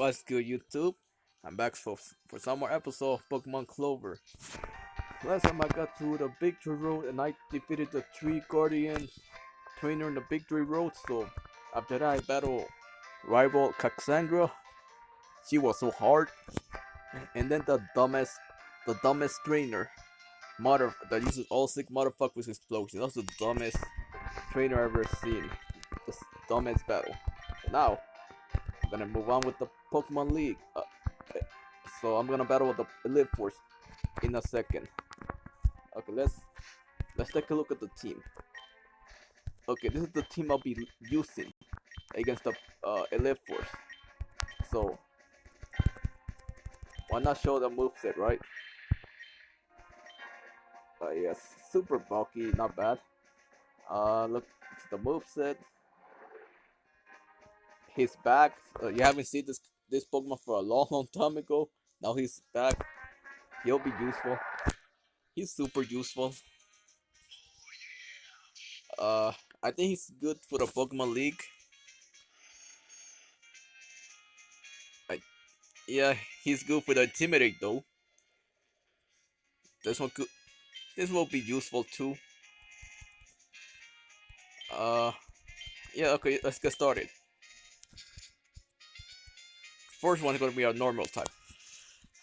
What's good, YouTube? I'm back for for some more episode of Pokemon Clover. Last time I got to the Victory Road and I defeated the three Guardian trainer in the Victory Road. So after that, I battled rival Cassandra. She was so hard, and then the dumbest, the dumbest trainer, mother that uses all six motherfuckers explosion. That's the dumbest trainer I've ever seen. The dumbest battle. Now I'm gonna move on with the Pokemon League. Uh, so I'm gonna battle with the Elite Force in a second. Okay, let's let's take a look at the team. Okay, this is the team I'll be using against the uh, Elite Force. So why not show the moveset, right? Uh, yes, super bulky, not bad. Uh, look, the moveset he's back. Uh, you haven't seen this this Pokemon for a long, long time ago. Now he's back. He'll be useful. He's super useful. Uh, I think he's good for the Pokemon League. I, yeah, he's good for the Intimidate though. This one could, this will be useful too. Uh, yeah, okay, let's get started. First one is going to be a normal type.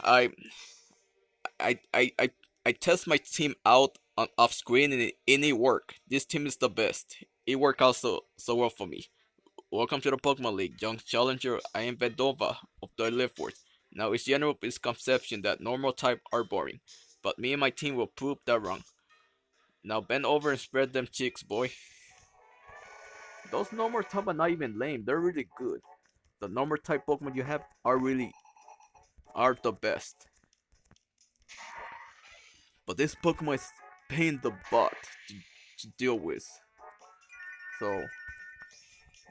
I, I, I, I, I test my team out on off screen and it, and it work. This team is the best. It worked out so, so well for me. Welcome to the Pokemon League, young challenger. I am Vedova of the Elite Force. Now it's general misconception that normal type are boring, but me and my team will prove that wrong. Now bend over and spread them cheeks, boy. Those normal type are not even lame. They're really good the normal type Pokemon you have are really are the best. But this Pokemon is pain the butt to, to deal with. So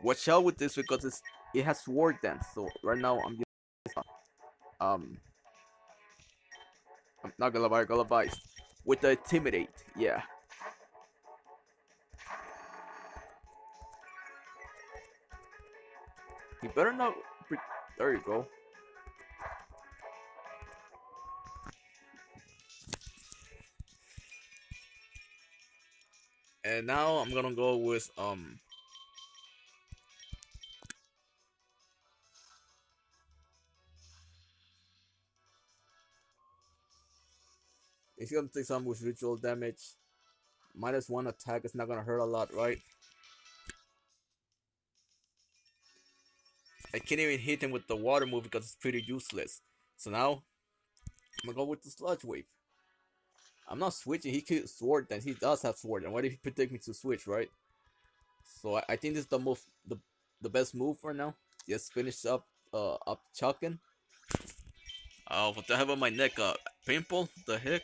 watch out with this because it's it has sword dance. So right now I'm just um I'm not gonna buy Galavice with the intimidate, yeah. You better not. There you go. And now I'm gonna go with um. He's gonna take some with ritual damage. Minus one attack is not gonna hurt a lot, right? I can't even hit him with the water move because it's pretty useless. So now, I'm gonna go with the Sludge Wave. I'm not switching, he could Sword then he does have Sword, and why did he predict me to switch, right? So I, I think this is the move, the, the best move for now. Just finish up, uh, up chucking. Oh, what the hell on my neck? Uh, pimple? The heck?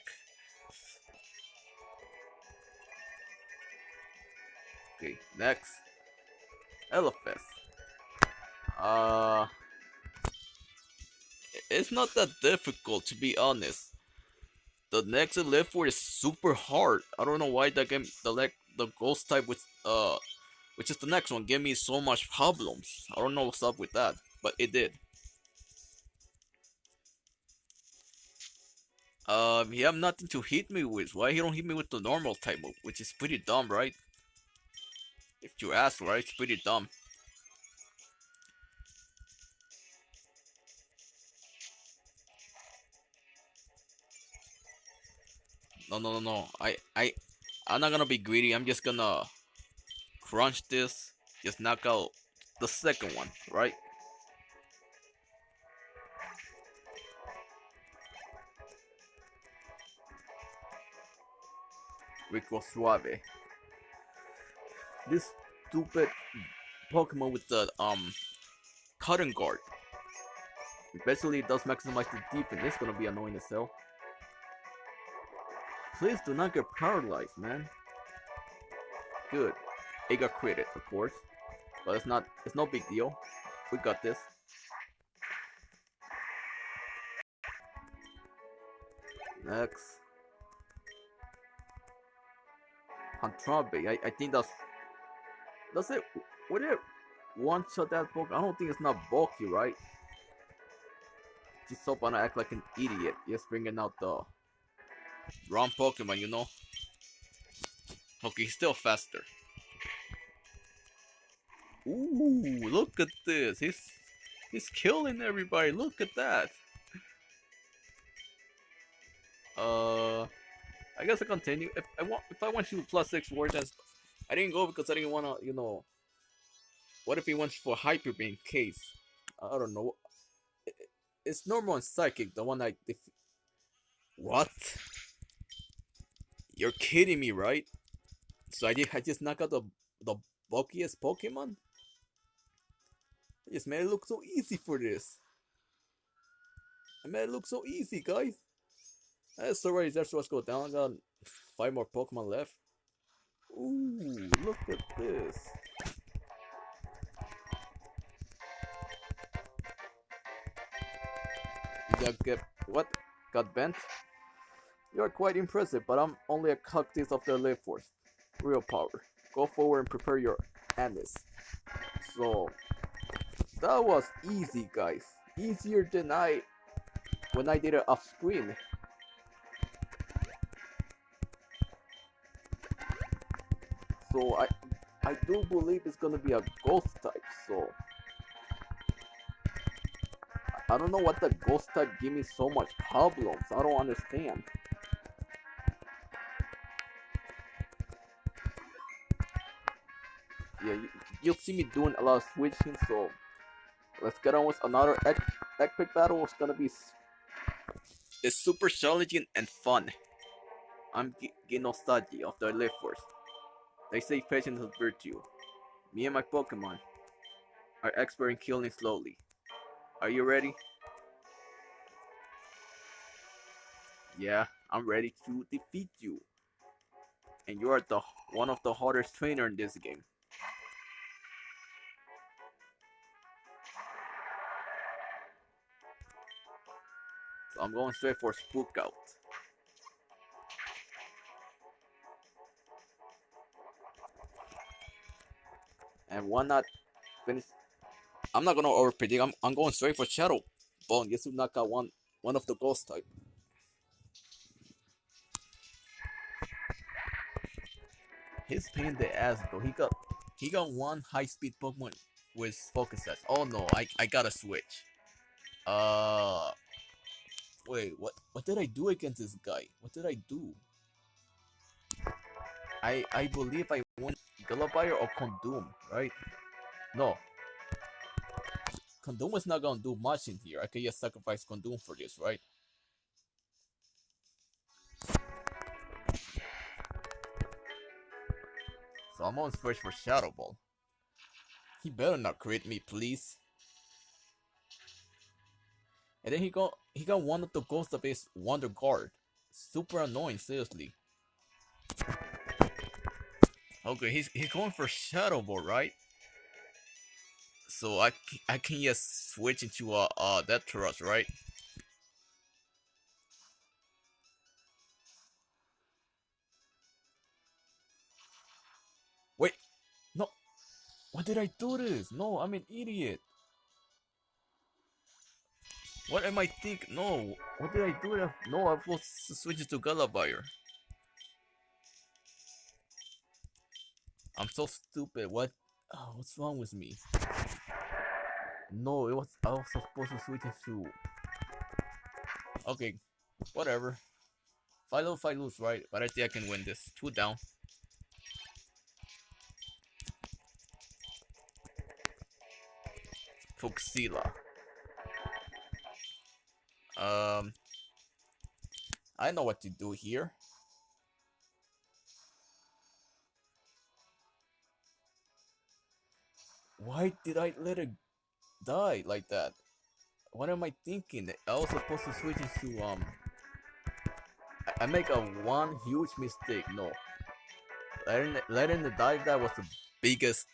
Okay, next. Elephant. Uh, it's not that difficult to be honest. The next Elite Four is super hard. I don't know why that game, the like the ghost type with uh, which is the next one, gave me so much problems. I don't know what's up with that, but it did. Um, he have nothing to hit me with. Why he don't hit me with the normal type move, which is pretty dumb, right? If you ask, right? It's pretty dumb. No, no, no, no. I, I, I'm not gonna be greedy. I'm just gonna crunch this. Just knock out the second one, right? Rico Suave. This stupid Pokemon with the um cotton guard. It does maximize the defense. It's gonna be annoying as hell. Please do not get paralyzed, man. Good. It got critted, of course. But it's not it's no big deal. We got this. Next. Antrabe. I, I think that's that's it. Would it one shot that bulk? I don't think it's not bulky, right? just hope I act like an idiot. Just bringing out the wrong Pokemon, you know? Okay, he's still faster. Ooh, look at this. He's he's killing everybody. Look at that. Uh, I guess I continue. If I want, if I want you plus six Wargens, I didn't go because I didn't want to, you know. What if he wants for Hyper Beam case? I don't know. It's normal and psychic, the one I def What? You're kidding me, right? So I, did, I just knock out the the bulkiest Pokemon? I just made it look so easy for this. I made it look so easy, guys. That's already that's what's go down. I got five more Pokemon left. Ooh, look at this. That get what? Got bent? You are quite impressive, but I'm only a cactus of the life force. Real power. Go forward and prepare your anise. So that was easy guys. Easier than I when I did it off screen. So I I do believe it's gonna be a ghost type, so I don't know what the ghost type give me so much problems. I don't understand. Yeah, you, you'll see me doing a lot of switching, so let's get on with another epic battle. It's gonna be it's super challenging and fun. I'm nostalgia of the life force. They say patience is virtue. Me and my Pokemon are expert in killing slowly. Are you ready? Yeah, I'm ready to defeat you. And you are the one of the hardest trainer in this game. I'm going straight for Spook Out. And why not finish? I'm not gonna over predict. I'm, I'm going straight for Shadow Bone just to knock out one one of the ghost type. His pain the ass though. He got he got one high speed Pokemon with focus sets. Oh no, I I gotta switch. Uh wait, what what did I do against this guy? What did I do? I I believe I won Gallivire or Condom, right? No. Condom is not gonna do much in here. I can just sacrifice Condom for this, right? So I'm on switch for Shadow Ball. He better not crit me, please. And then he got he got one of the ghosts of his Wonder Guard. Super annoying, seriously. Okay, he's he's going for Shadow Ball, right? So I I can just switch into uh uh that Taurus, right? Wait, no. Why did I do this? No, I'm an idiot. What am I thinking? No, what did I do? No, I was supposed to switch to Gallivire. I'm so stupid. What? Oh, what's wrong with me? No, it was I was supposed to switch it to. Okay, whatever. If I lose, lose, right? But I think I can win this. Two down. Fuxila. Um, I know what to do here. Why did I let it die like that? What am I thinking? I was supposed to switch into um. I, make a one huge mistake. No, letting it, letting it die. That was the biggest,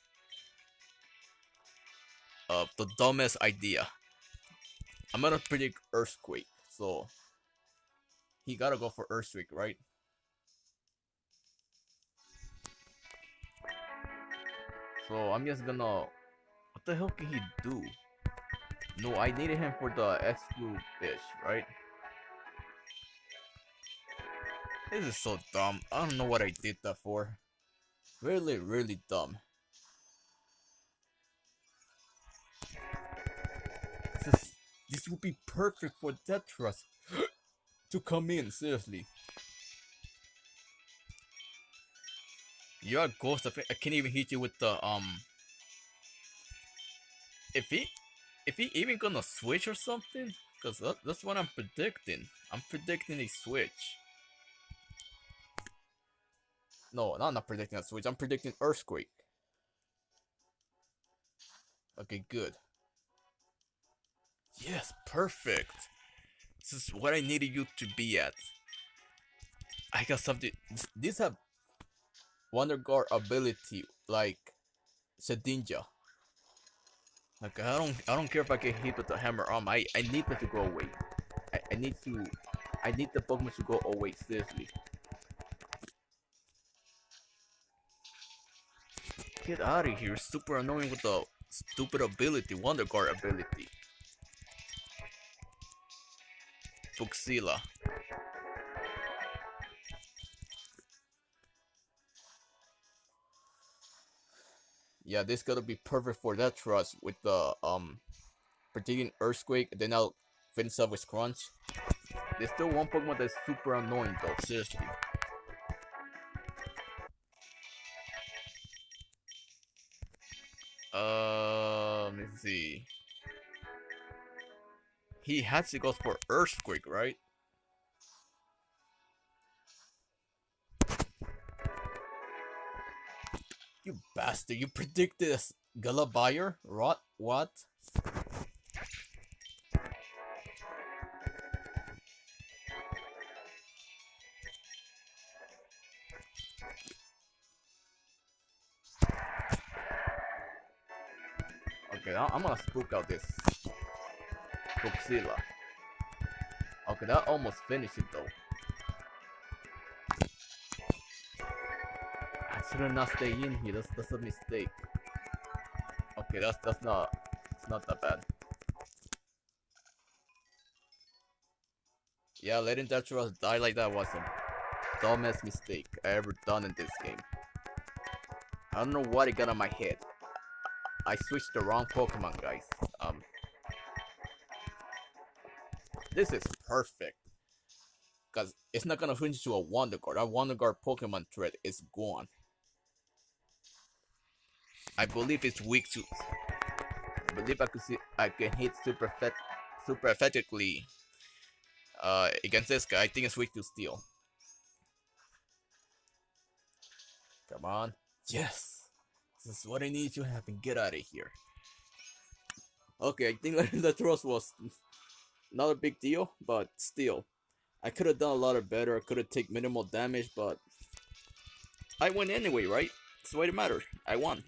uh, the dumbest idea. I'm gonna predict earthquake, so he gotta go for earthquake, right? So I'm just gonna what the hell can he do? No, I needed him for the exclude fish, right? This is so dumb. I don't know what I did that for. Really, really dumb. This would be perfect for Deathrush to come in, seriously. You're a ghost. I can't even hit you with the um. If he, if he even gonna switch or something, cause that, that's what I'm predicting. I'm predicting a switch. No, not not predicting a switch. I'm predicting earthquake. Okay, good. Yes, perfect. This is what I needed you to be at. I got something. These have Wonder Guard ability like Shedinja. Like I don't I don't care if I get hit with the hammer arm. I I need that to go away. I, I need to I need the Pokemon to go away seriously. Get out of here! Super annoying with the stupid ability, Wonder Guard ability. Yeah, this gotta be perfect for that trust with the um predicting earthquake. Then I'll finish up with crunch. There's still one Pokemon that's super annoying though. Seriously. Uh, let me see. He has to go for earthquake, right? You bastard, you predicted this Galabuyer? Rot? What? Okay, I'm gonna spook out this Godzilla. Okay, that almost finished it though. I should not stay in here. That's that's a mistake. Okay, that's that's not it's not that bad. Yeah, letting Deathrush die like that was a dumbest mistake I ever done in this game. I don't know what it got on my head. I switched the wrong Pokemon, guys. This is perfect. Because it's not gonna switch to a Wonder Guard. Our Wonder Guard Pokemon threat is gone. I believe it's weak to. I believe I could see I can hit super effect, super effectively. Uh, against this guy, I think it's weak to steel. Come on, yes, this is what I need to happen. Get out of here. Okay, I think the thrust was not a big deal, but still, I could have done a lot of better. I could have taken minimal damage, but I won anyway, right? That's the way it matters. I won.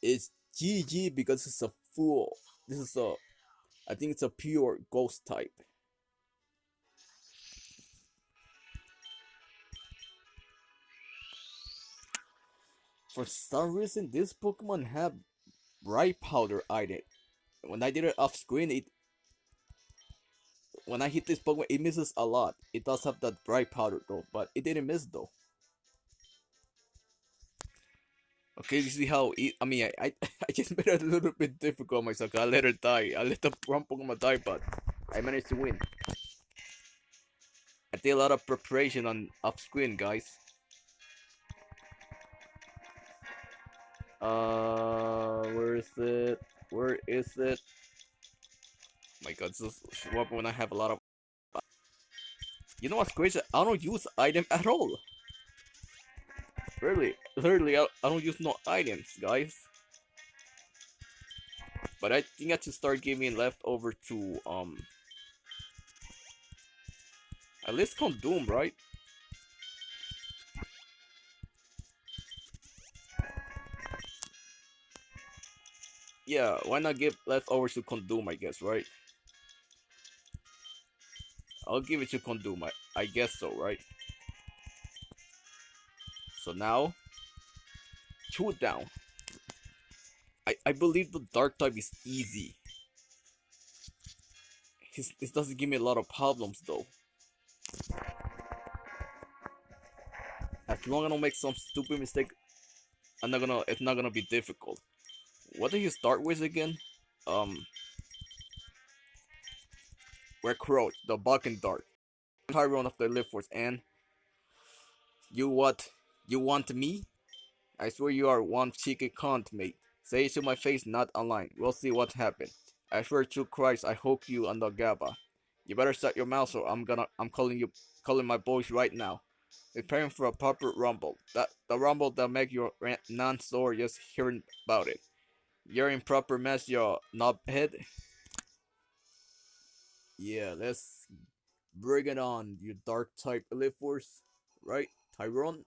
It's GG because it's a fool. This is a, I think it's a pure ghost type. For some reason, this Pokemon have bright powder item. When I did it off screen, it when I hit this Pokemon, it misses a lot. It does have that bright powder though, but it didn't miss though. Okay, you see how it, I mean, I, I, I just made it a little bit difficult myself. I let her die. I let the wrong Pokemon die, but I managed to win. I did a lot of preparation on off screen, guys. Uh, where is it? Where is it? My God, this is what when I have a lot of. You know what's crazy? I don't use item at all. Really, literally, I, I don't use no items, guys. But I think I should start giving leftover to, um... At least Doom, right? Yeah, why not give leftovers to Condom, I guess, right? I'll give it to Condom, I, I guess so, right? So now, two down. I, I believe the dark type is easy. His, this doesn't give me a lot of problems though. As long as I don't make some stupid mistake, I'm not gonna. It's not gonna be difficult. What did you start with again? Um, we're Crow, the Balkan Dart, Tyrone of the Lift Force, and you what? You want me? I swear you are one cheeky cunt, mate. Say it to my face, not online. We'll see what happens. I swear to Christ, I hope you and the GABA. You better shut your mouth or I'm gonna I'm calling you calling my boys right now. Preparing for a proper rumble. That the rumble that make your non-sore just hearing about it. You're in proper mess, your knobhead. Yeah, let's bring it on, you dark type elite force. Right, Tyrone?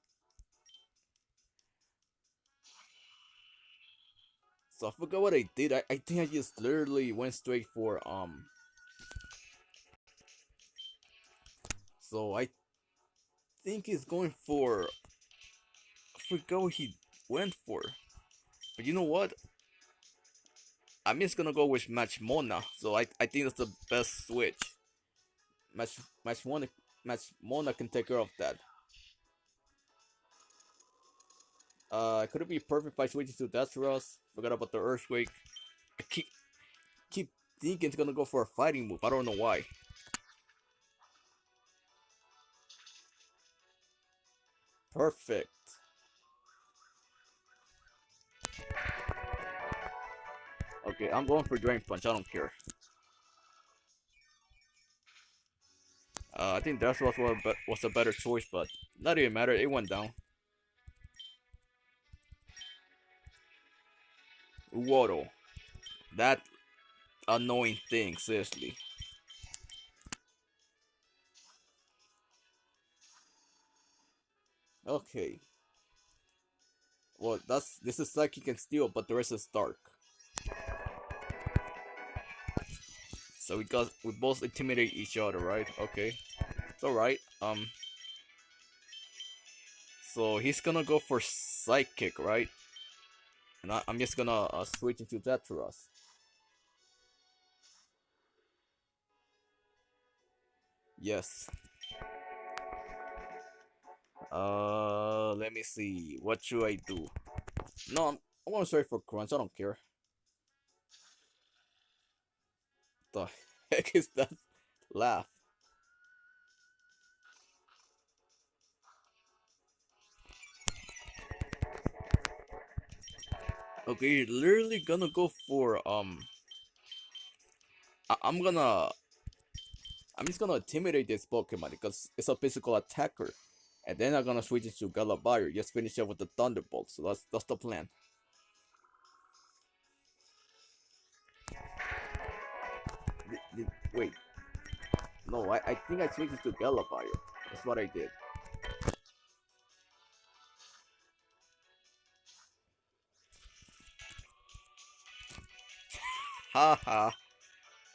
So I forgot what I did. I, I think I just literally went straight for um So I think he's going for I forgot what he went for. But you know what? I'm just gonna go with Match Mona. So I I think that's the best switch. Match Match Mona can take care of that. Uh, could it be perfect by switching to Deathrush? Forgot about the Earthquake. I keep, keep thinking it's gonna go for a fighting move. I don't know why. Perfect. Okay, I'm going for Drain Punch. I don't care. Uh, I think Death was, was a better choice, but not even matter. It went down. Waddle. That annoying thing, seriously. Okay. Well, that's this is psychic and steel, but the rest is dark. So we got we both intimidate each other, right? Okay, it's all right. Um. So he's gonna go for psychic, right? And I, am just gonna uh, switch into that for us. Yes. Uh, let me see. What should I do? No, I'm, I want to search for crunch. I don't care. The heck is that laugh? Okay, literally gonna go for um. I I'm gonna. I'm just gonna intimidate this Pokemon because it's a physical attacker, and then I'm gonna switch it to. Just finish it with the Thunderbolt. So that's that's the plan. Wait, no, I I think I switched it to Galabayer. That's what I did. Haha.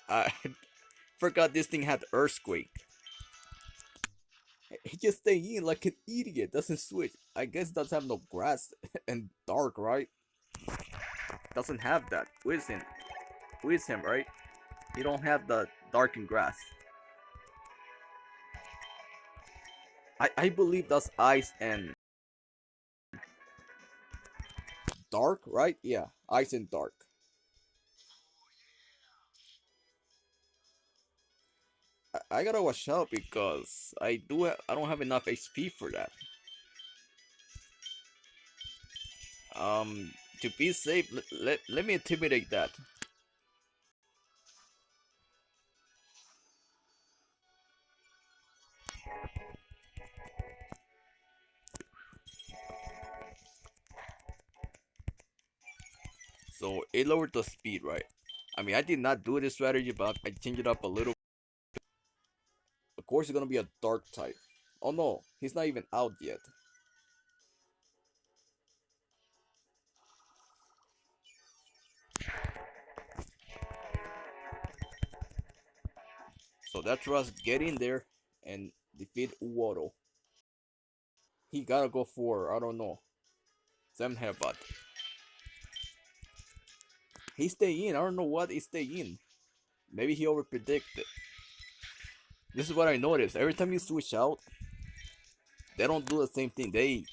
I forgot this thing had earthquake. He just stay in like an idiot, doesn't switch. I guess doesn't have no grass and dark, right? Doesn't have that. With him. With him, right? He don't have the dark and grass. I, I believe that's ice and dark, right? Yeah, ice and dark. I, I gotta watch out because I do I don't have enough HP for that. Um, to be safe, let, let, let me intimidate that. Lowered the speed, right? I mean, I did not do this strategy, but I changed it up a little Of course, it's gonna be a dark type. Oh no, he's not even out yet. So that's us get in there and defeat Waddle. He gotta go for, I don't know, Zen Headbutt. He stay in. I don't know what he stay in. Maybe he over predicted. This is what I noticed. Every time you switch out, they don't do the same thing. They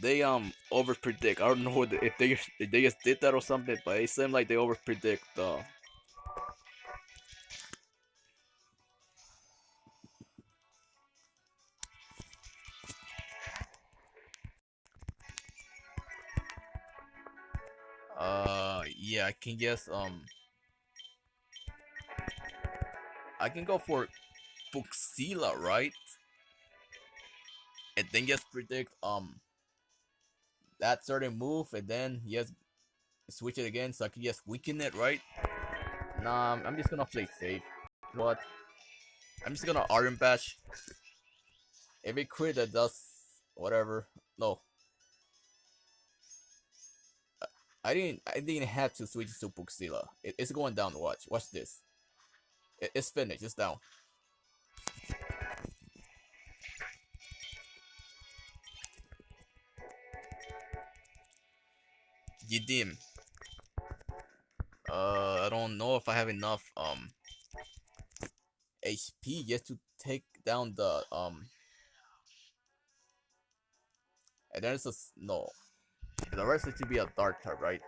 they um over predict. I don't know if they if they just did that or something, but it seemed like they over predict. Uh, uh yeah, I can guess um I can go for Buxila, right? And then just predict um that certain move and then just switch it again so I can just weaken it, right? Nah, I'm just gonna play safe. What? I'm just gonna Iron Bash. Every crit that does whatever. No. I didn't I didn't have to switch to Buxila. It, it's going down, watch. Watch this. It, it's finished, it's down. Yidim. Uh, I don't know if I have enough um HP yet to take down the um. And then it's a no. The rest is to be a dark type, right?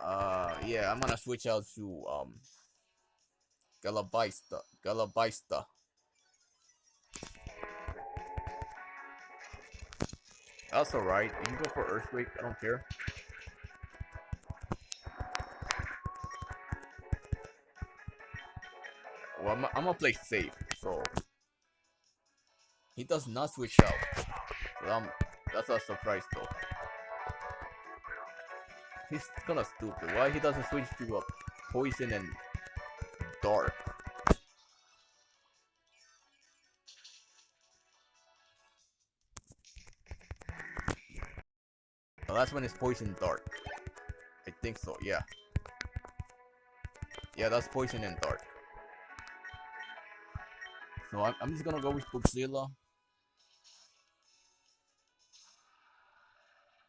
Uh, yeah, I'm gonna switch out to um. Galabista, Galabista. That's alright. You can go for Earthquake. I don't care. Well, I'm, I'm gonna play safe, he does not switch out. Um, that's a surprise though. He's kinda stupid. Why he doesn't switch to a poison and dark? The last one is poison dark. I think so, yeah. Yeah, that's poison and dark. So I'm, I'm just gonna go with Buxila.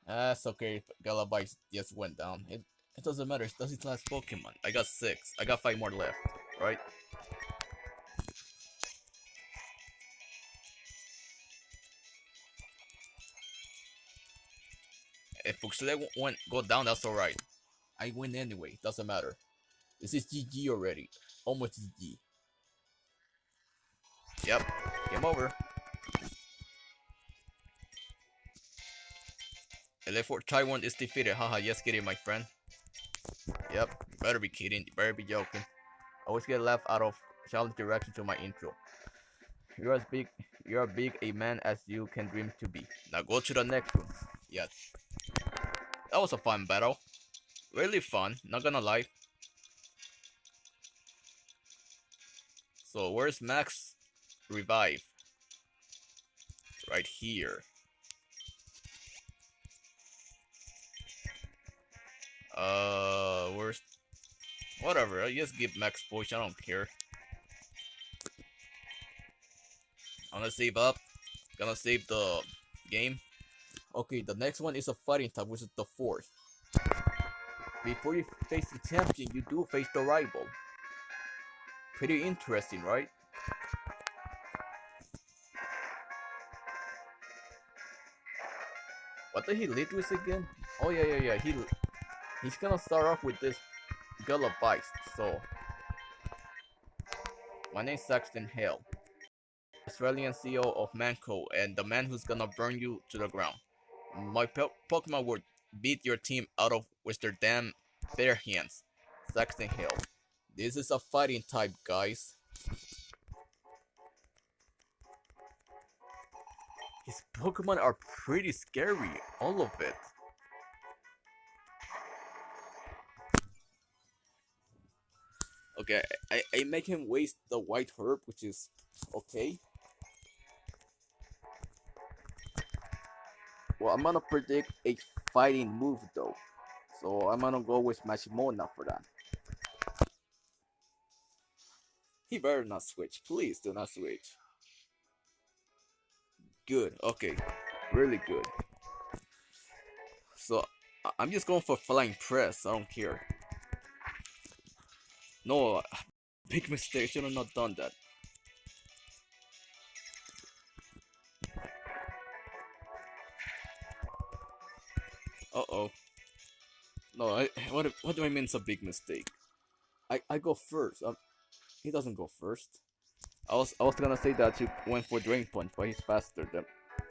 That's okay. Galabyte just went down. It it doesn't matter. It does his last Pokemon. I got six. I got five more left. Right? If Buxila went go down, that's alright. I win anyway. Doesn't matter. This is GG already. Almost GG. Yep. Game over. LA4 Taiwan is defeated. Haha, yes kidding my friend. Yep, you better be kidding. You better be joking. I always get laughed out of challenge direction to my intro. You're as big you're as big a man as you can dream to be. Now go to the next one. Yes. That was a fun battle. Really fun, not gonna lie. So where's Max Revive? Right here. Uh, where's... Whatever, I just give Max push, I don't care. I'm gonna save up. Gonna save the game. Okay, the next one is a fighting type, which is the fourth. Before you face the champion, you do face the rival. Pretty interesting, right? What did he lead with again? Oh yeah, yeah, yeah. He he's gonna start off with this Gullibice. So my name's Saxton Hale, Australian CEO of Mann Co., and the man who's gonna burn you to the ground. My po Pokemon would beat your team out of with their damn bare hands. Saxton Hale. This is a fighting type, guys. His Pokemon are pretty scary, all of it. Okay, I, I make him waste the white herb, which is okay. Well, I'm gonna predict a fighting move though. So I'm gonna go with Mashimona for that. He better not switch. Please do not switch. Good. Okay. Really good. so I'm just going for flying press. I don't care. No, big mistake. Should have not done that. Uh oh. No, I, what what do I mean? It's a big mistake. I I go first. Um, he doesn't go first. I was I was gonna say that you went for drain punch, but he's faster than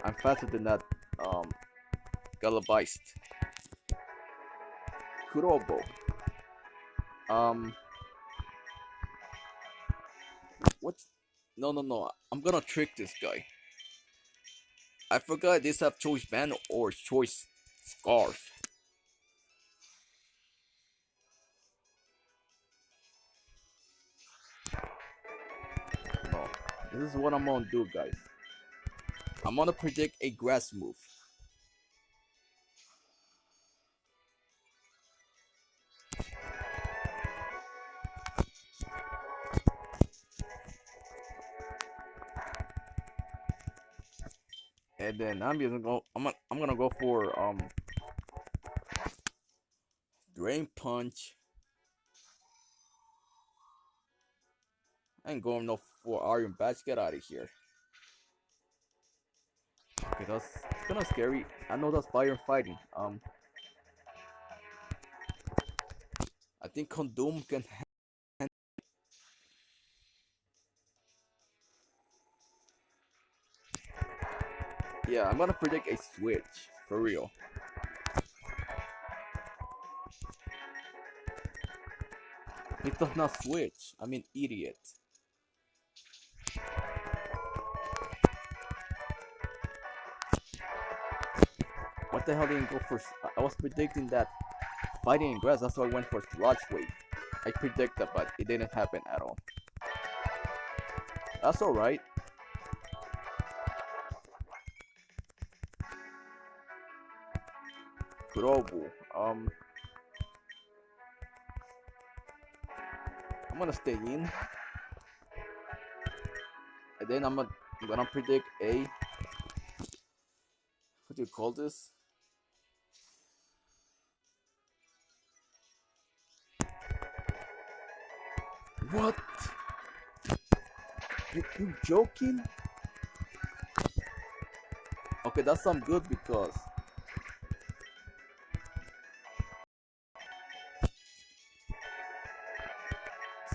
I'm faster than that. Um, Galabeist. Kurobo. Um. No, no, no. I'm gonna trick this guy. I forgot this have choice band or choice scarf. This is what I'm gonna do, guys. I'm gonna predict a grass move. Then I'm gonna go. I'm gonna, I'm gonna go for um drain punch. I ain't going no for iron badge. Get out of here. Okay, that's kind of scary. I know that's fire fighting. Um, I think Condom can. Yeah, I'm gonna predict a switch for real. It does not switch. I mean, idiot. What the hell didn't go for? I was predicting that fighting in grass. That's why I went for sludge wave. I predicted, but it didn't happen at all. That's all Kurobu. Um, I'm gonna stay in, and then I'm gonna, I'm gonna predict a. What do you call this? What? You, you joking? Okay, that's some good because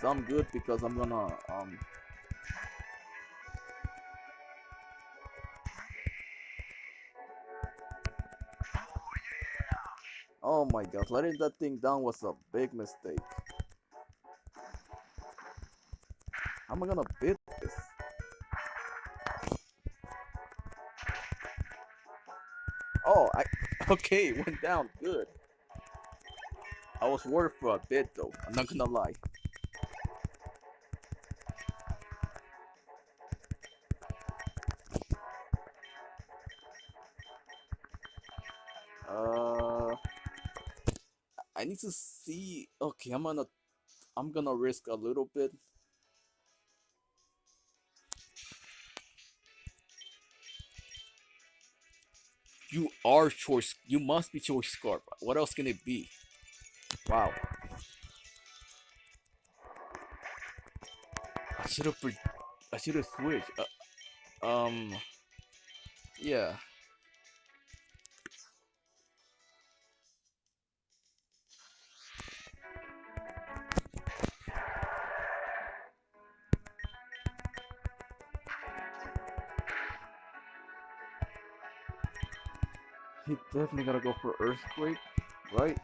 some good because I'm gonna um Oh my god, letting that thing down was a big mistake. How am I gonna beat this? Oh, I okay, went down good. I was worried for a bit though. I'm not gonna lie. Need to see. Okay, I'm gonna, I'm gonna risk a little bit. You are choice. You must be choice scarf. What else can it be? Wow. I should have. I should have switched. Uh, um. Yeah. Definitely gotta go for earthquake, right?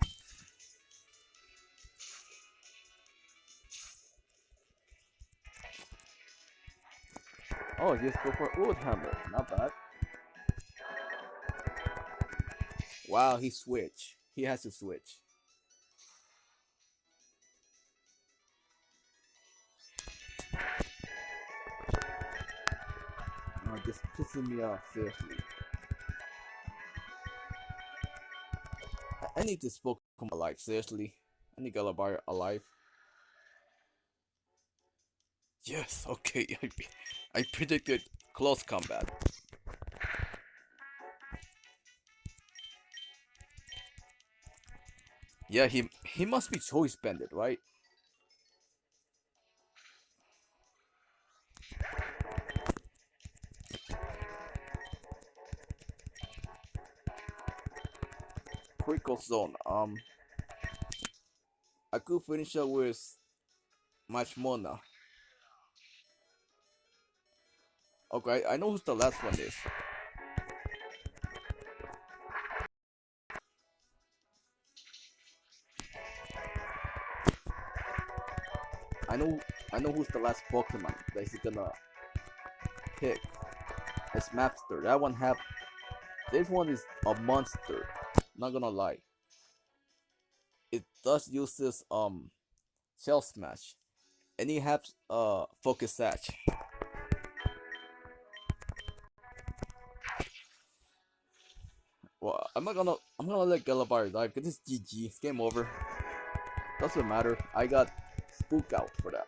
Oh, just go for wood hammer. Not bad. Wow, he switched. He has to switch. Oh, just pissing me off, seriously. I- need this Pokemon alive, seriously. I need Galabar alive. Yes, okay. I, I predicted close combat. Yeah, he he must be choice banded, right? Critical zone. Um, I could finish up with much Mona. Okay, I know who's the last one is. I know I know who's the last Pokemon that he's gonna pick. It's Mapster. That one have this one is a monster. Not gonna lie. It does use this um shell smash. And he has uh focus sash. Well, I'm not gonna I'm gonna let Galabar die because it's GG. It's game over. Doesn't matter. I got spook out for that.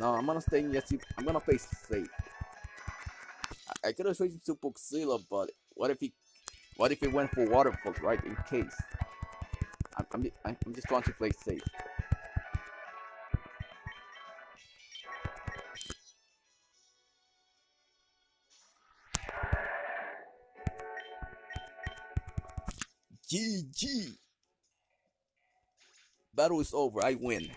No, I'm gonna stay in yes. I'm gonna play safe. I, I could have switched to Boxzilla, but what if he, what if he went for Waterfall, right? In case. I'm, I'm, I'm just trying to play safe. GG. Battle is over. I win.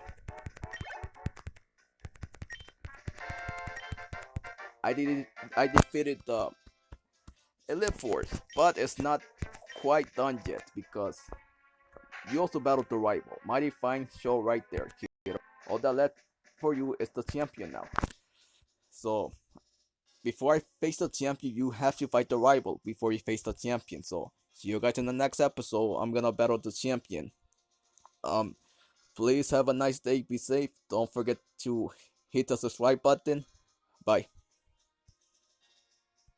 I did I defeated the Elite Four, but it's not quite done yet because you also battled the rival. Mighty Fine show right there. All that left for you is the champion now. So before I face the champion, you have to fight the rival before you face the champion. So see you guys in the next episode. I'm gonna battle the champion. Um, please have a nice day. Be safe. Don't forget to hit the subscribe button. Bye.